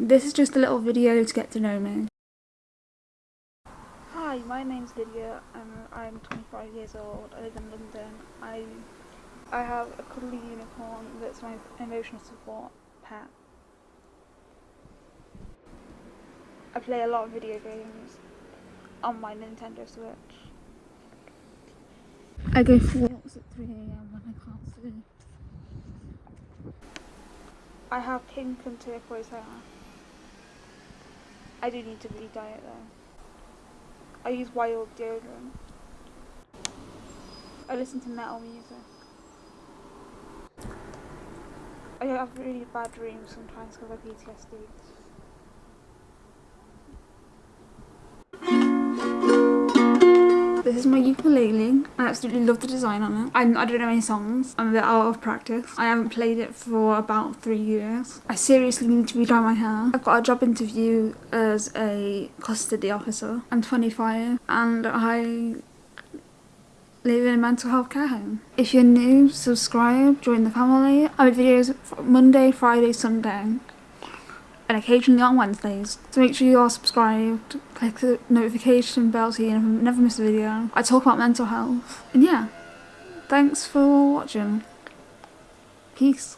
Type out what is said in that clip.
This is just a little video to get to know me. Hi, my name's Lydia. I'm I'm 25 years old. I live in London. I I have a cuddly unicorn that's my emotional support pet. I play a lot of video games on my Nintendo Switch. I go for walks at 3am when I can't sleep. I have pink and turquoise hair. I do need to re diet though. I use wild deodorant. I listen to metal music. I have really bad dreams sometimes because of PTSD. This is my ukulele. I absolutely love the design on it. I, I don't know any songs. I'm a bit out of practice. I haven't played it for about three years. I seriously need to redye my hair. I've got a job interview as a custody officer. I'm 25 and I live in a mental health care home. If you're new, subscribe, join the family. I make videos Monday, Friday, Sunday and occasionally on Wednesdays. So make sure you are subscribed, click the notification bell so you never miss a video. I talk about mental health. And yeah, thanks for watching. Peace.